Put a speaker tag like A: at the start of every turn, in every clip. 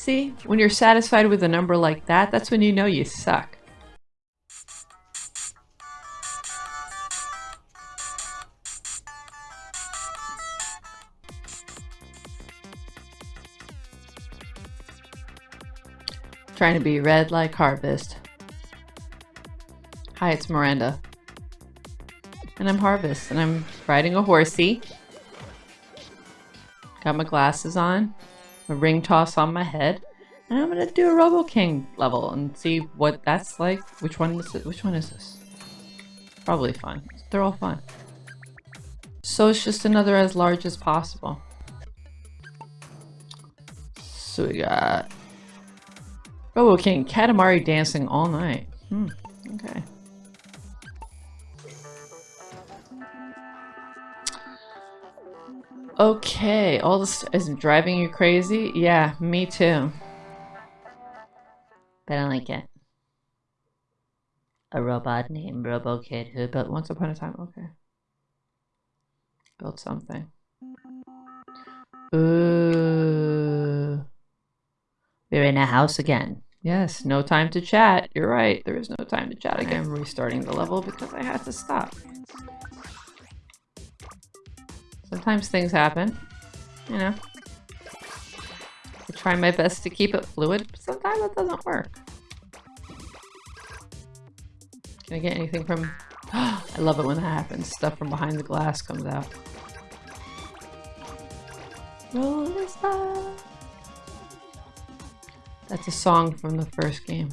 A: See, when you're satisfied with a number like that, that's when you know you suck. Trying to be red like Harvest. Hi, it's Miranda. And I'm Harvest, and I'm riding a horsey. Got my glasses on, a ring toss on my head, and I'm gonna do a Robo King level and see what that's like. Which one is it? Which one is this? Probably fun. They're all fun. So it's just another as large as possible. So we got Robo King, Katamari dancing all night. Hmm, okay. Okay, all this is driving you crazy? Yeah, me too. But I like it. A robot named Robo Kid who built Once Upon a Time. Okay. Built something. Ooh. We're in a house again. Yes, no time to chat. You're right. There is no time to chat again. I'm restarting the level because I had to stop. Sometimes things happen. You know. I try my best to keep it fluid, but sometimes it doesn't work. Can I get anything from... I love it when that happens. Stuff from behind the glass comes out. Star. That's a song from the first game.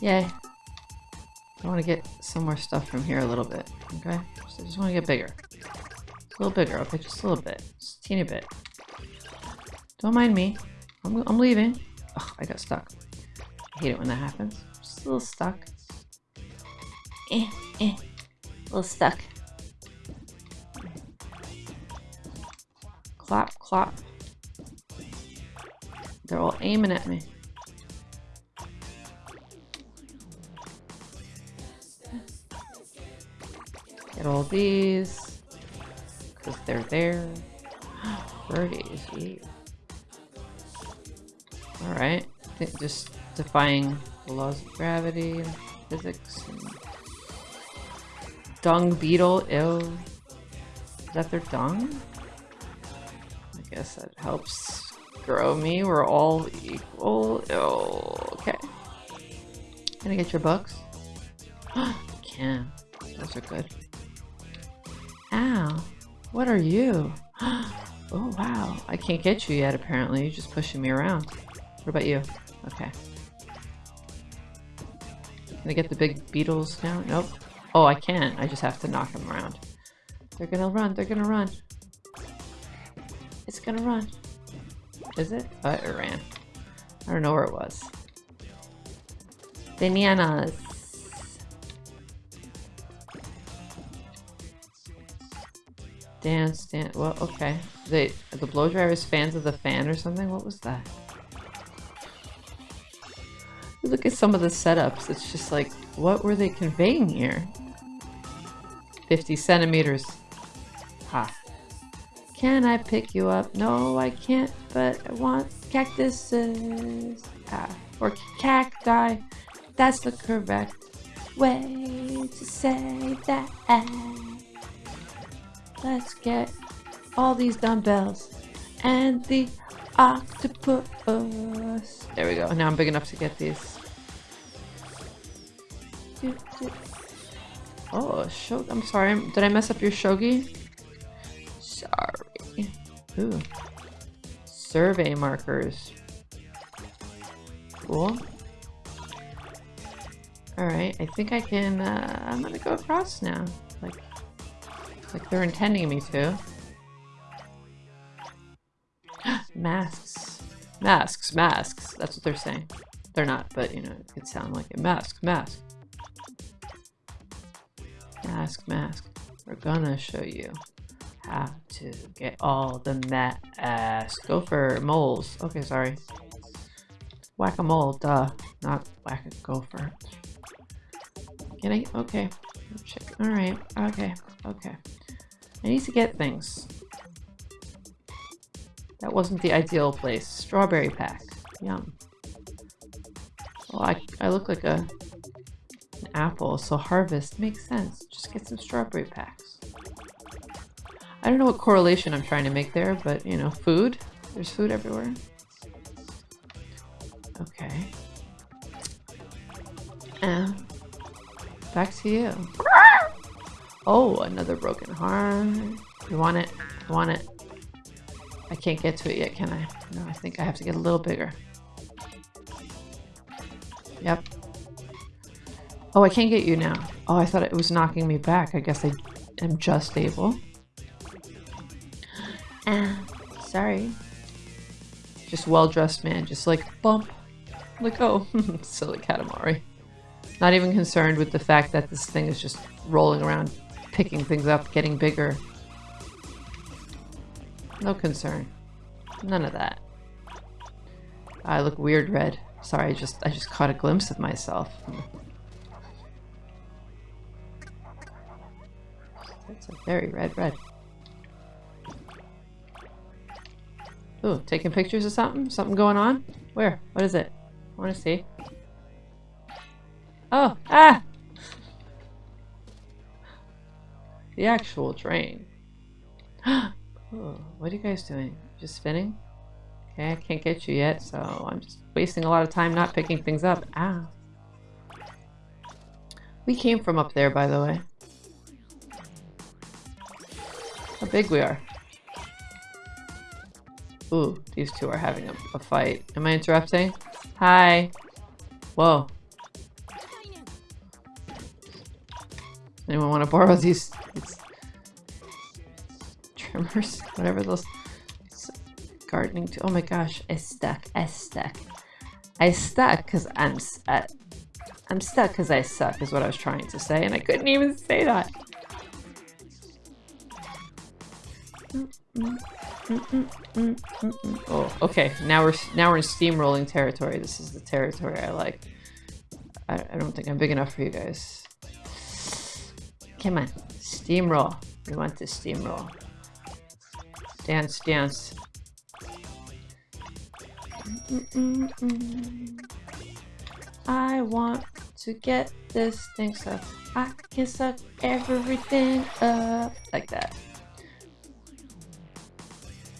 A: Yay. I want to get some more stuff from here a little bit, okay? So I just want to get bigger. A little bigger, okay? Just a little bit. Just a teeny bit. Don't mind me. I'm, I'm leaving. Ugh, I got stuck. I hate it when that happens. Just a little stuck. Eh, eh. A little stuck. Clap, clap. They're all aiming at me. Get all these. Because they're there. Birdies, yeah. Alright. Just defying the laws of gravity and physics. And dung beetle, ew. Is that their dung? I guess that helps grow me. We're all equal. Oh, okay. Can I get your books? can. Those are good. Ow. What are you? oh, wow. I can't get you yet, apparently. You're just pushing me around. What about you? Okay. Can I get the big beetles now? Nope. Oh, I can't. I just have to knock them around. They're gonna run. They're gonna run. It's gonna run. Is it? Oh, it ran. I don't know where it was. Bananas. Dance, dance. Well, okay. They, the blow drivers fans of the fan or something? What was that? Look at some of the setups. It's just like, what were they conveying here? 50 centimeters. Ha. Can I pick you up? No, I can't, but I want cactuses. Ah, or cacti. That's the correct way to say that. Let's get all these dumbbells and the octopus. There we go. Now I'm big enough to get these. Oh, show. I'm sorry. Did I mess up your shogi? Sorry. Ooh. Survey markers. Cool. Alright, I think I can, uh, I'm gonna go across now. Like, they're intending me to. masks. Masks, masks. That's what they're saying. They're not, but you know, it could sound like it. Mask, mask. Mask, mask. We're gonna show you have to get all the masks. Go for moles. Okay, sorry. Whack-a-mole, duh. Not whack-a-gopher. Can I? Okay. Check. Alright. Okay. Okay. I need to get things. That wasn't the ideal place. Strawberry pack. Yum. Oh, I, I look like a an apple, so harvest makes sense. Just get some strawberry packs. I don't know what correlation I'm trying to make there, but you know, food. There's food everywhere. Okay. Uh, back to you. Oh, another broken heart. You want it? I want it? I can't get to it yet, can I? No, I think I have to get a little bigger. Yep. Oh, I can't get you now. Oh, I thought it was knocking me back. I guess I am just able. Ah, sorry. Just well-dressed man, just like, bump. Like, oh, silly Katamari. Not even concerned with the fact that this thing is just rolling around, picking things up, getting bigger. No concern. None of that. I look weird red. Sorry, I just I just caught a glimpse of myself. It's a very red red. Ooh, taking pictures of something? Something going on? Where? What is it? I want to see. Oh, ah! The actual train. oh, what are you guys doing? Just spinning? Okay, I can't get you yet, so I'm just wasting a lot of time not picking things up. Ah. We came from up there, by the way. How big we are. Ooh, these two are having a, a fight. Am I interrupting? Hi. Whoa. Anyone want to borrow these, these trimmers? Whatever those gardening to. Oh my gosh, I stuck. I stuck. I stuck because I'm uh, I'm stuck because I suck is what I was trying to say, and I couldn't even say that. oh, okay. Now we're now we're in steamrolling territory. This is the territory I like. I, I don't think I'm big enough for you guys. Come on, steamroll. We want to steamroll. Dance, dance. Mm -mm I want to get this thing so I can suck everything up like that.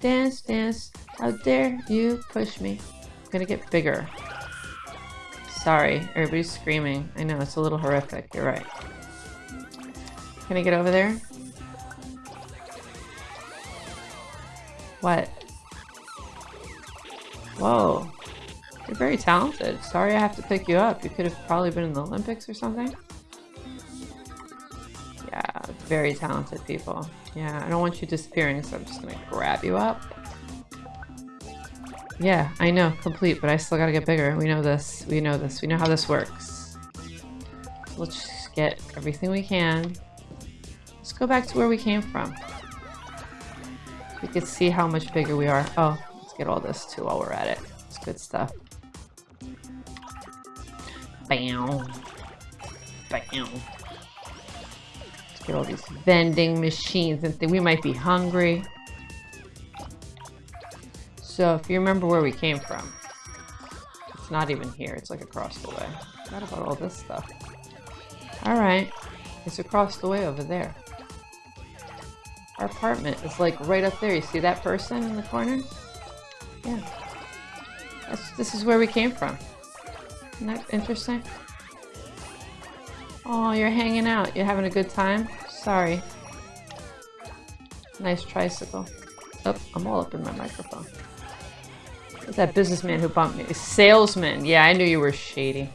A: Dance, dance. How dare you push me? I'm gonna get bigger. Sorry, everybody's screaming. I know, it's a little horrific. You're right. Can I get over there? What? Whoa. You're very talented. Sorry I have to pick you up. You could have probably been in the Olympics or something. Yeah, very talented people. Yeah, I don't want you disappearing, so I'm just gonna grab you up. Yeah, I know, complete, but I still gotta get bigger. We know this. We know this. We know how this works. So let's get everything we can. Let's go back to where we came from. We can see how much bigger we are. Oh, let's get all this too while we're at it. It's good stuff. Bam. Bam Let's get all these vending machines and we might be hungry. So if you remember where we came from, it's not even here. It's like across the way. What about all this stuff? All right, it's across the way over there. Our apartment is like right up there. You see that person in the corner? Yeah. That's, this is where we came from. Isn't that interesting? Oh, you're hanging out. You're having a good time? Sorry. Nice tricycle. Oh, I'm all up in my microphone. That businessman who bumped me? Salesman. Yeah, I knew you were shady.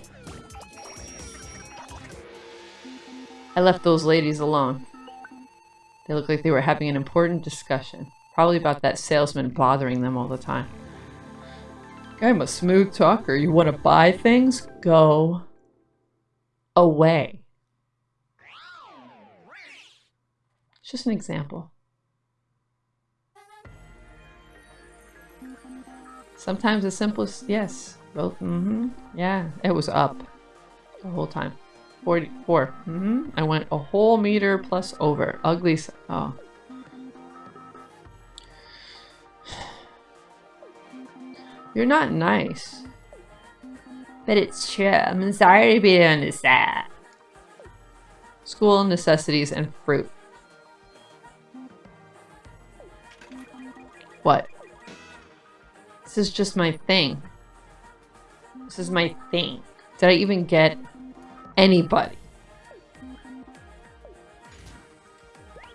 A: I left those ladies alone. They looked like they were having an important discussion. Probably about that salesman bothering them all the time. I'm a smooth talker. You want to buy things? Go away. It's just an example. Sometimes the simplest, yes. Both, mm-hmm. Yeah, it was up the whole time. 44. Mm-hmm. I went a whole meter plus over. Ugly, oh. You're not nice. But it's true. I'm sorry to be doing this that. School necessities and fruit. What? This is just my thing. This is my thing. Did I even get anybody?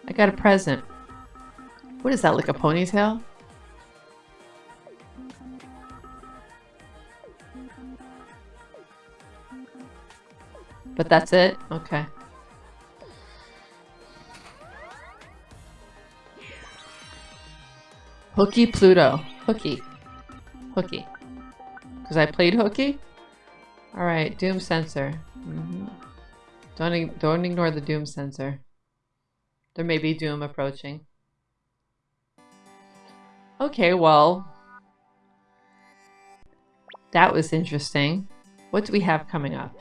A: I got a present. What is that, like a ponytail? But that's it? Okay. Hooky Pluto. Hooky. Hooky. Because I played Hooky? Alright, Doom Sensor. Mm -hmm. Don't, don't ignore the Doom Sensor. There may be Doom approaching. Okay, well... That was interesting. What do we have coming up?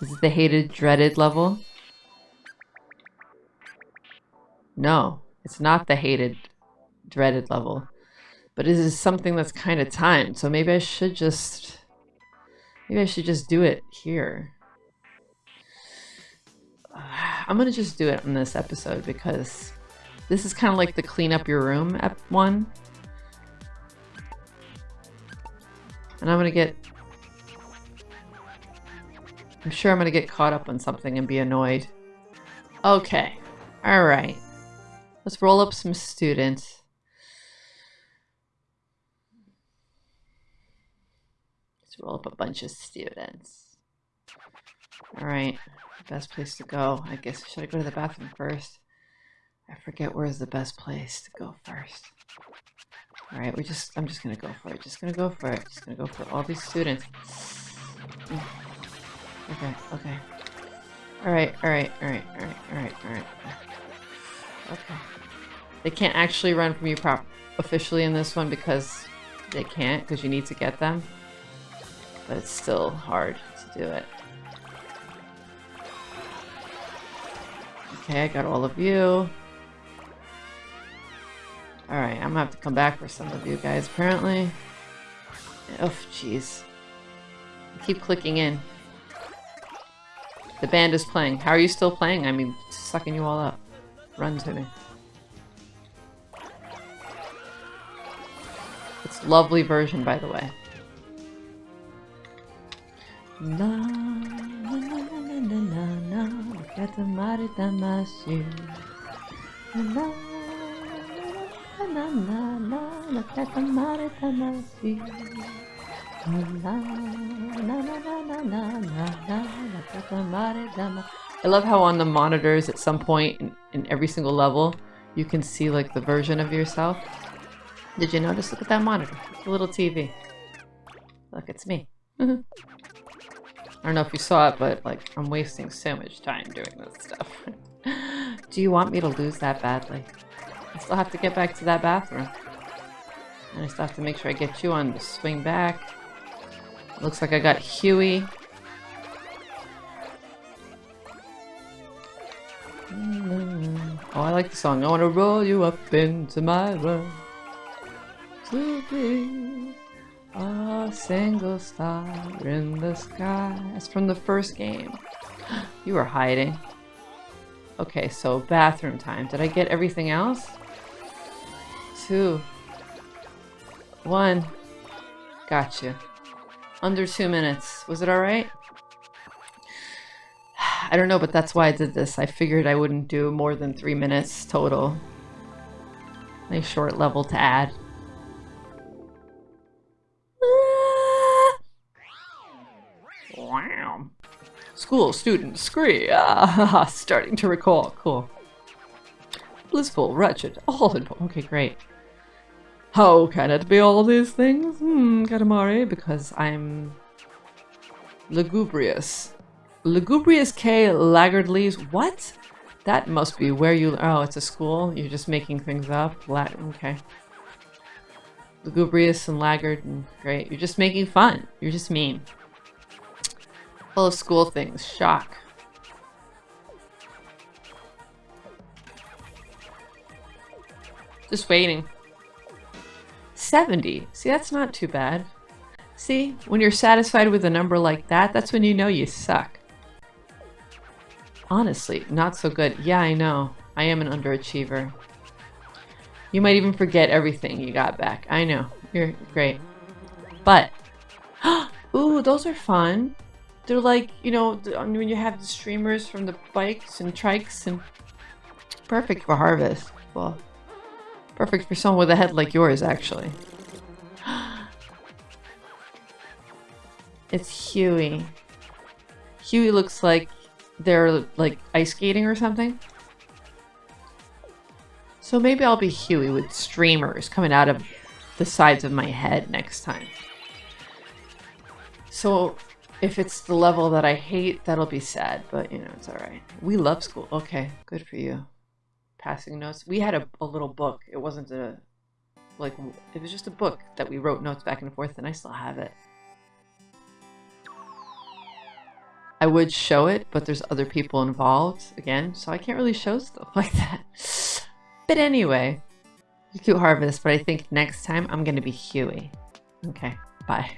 A: Is it the hated, dreaded level? No, it's not the hated, dreaded level. But it is something that's kind of timed, so maybe I should just... Maybe I should just do it here. I'm gonna just do it on this episode because this is kind of like the clean up your room one. And I'm gonna get... I'm sure I'm gonna get caught up on something and be annoyed. Okay. Alright. Let's roll up some students. Let's roll up a bunch of students. Alright. Best place to go. I guess should I go to the bathroom first? I forget where's the best place to go first. Alright, we just I'm just gonna go for it. Just gonna go for it. Just gonna go for all these students. Mm. Okay, okay. Alright, alright, alright, alright, alright, alright. Okay. They can't actually run from you prop officially in this one because they can't, because you need to get them. But it's still hard to do it. Okay, I got all of you. Alright, I'm gonna have to come back for some of you guys, apparently. Oh, jeez. Keep clicking in. The band is playing. How are you still playing? I mean, sucking you all up. Run to me. It's lovely version, by the way. Na, na, na na na na na mare tamasi na na na na na na na I love how on the monitors at some point in, in every single level you can see like the version of yourself. Did you notice? Look at that monitor. It's a little TV. Look, it's me. I don't know if you saw it, but like I'm wasting so much time doing this stuff. Do you want me to lose that badly? I still have to get back to that bathroom. And I still have to make sure I get you on the swing back. Looks like I got Huey. Oh, I like the song. I want to roll you up into my. To be a single star in the sky. It's from the first game. You were hiding. Okay, so bathroom time. Did I get everything else? two, one. Gotcha. Under two minutes. Was it alright? I don't know, but that's why I did this. I figured I wouldn't do more than three minutes total. Nice short level to add. School student scree. Ah, starting to recall. Cool. Blissful, wretched, all in Okay, great. How can it be all these things? Hmm, Katamari, because I'm lugubrious. Lugubrious K Laggardly's what? That must be where you oh it's a school? You're just making things up? La okay. Lugubrious and laggard and great. You're just making fun. You're just mean. Of school things. Shock. Just waiting. 70. See, that's not too bad. See, when you're satisfied with a number like that, that's when you know you suck. Honestly, not so good. Yeah, I know. I am an underachiever. You might even forget everything you got back. I know. You're great. But, ooh, those are fun. They're like, you know, when you have the streamers from the bikes and trikes and perfect for harvest. Well, perfect for someone with a head like yours, actually. it's Huey. Huey looks like they're like ice skating or something. So maybe I'll be Huey with streamers coming out of the sides of my head next time. So if it's the level that I hate, that'll be sad, but you know, it's all right. We love school. Okay, good for you. Passing notes. We had a, a little book. It wasn't a, like, it was just a book that we wrote notes back and forth, and I still have it. I would show it, but there's other people involved again, so I can't really show stuff like that. But anyway, you cute harvest, but I think next time I'm going to be Huey. Okay, bye.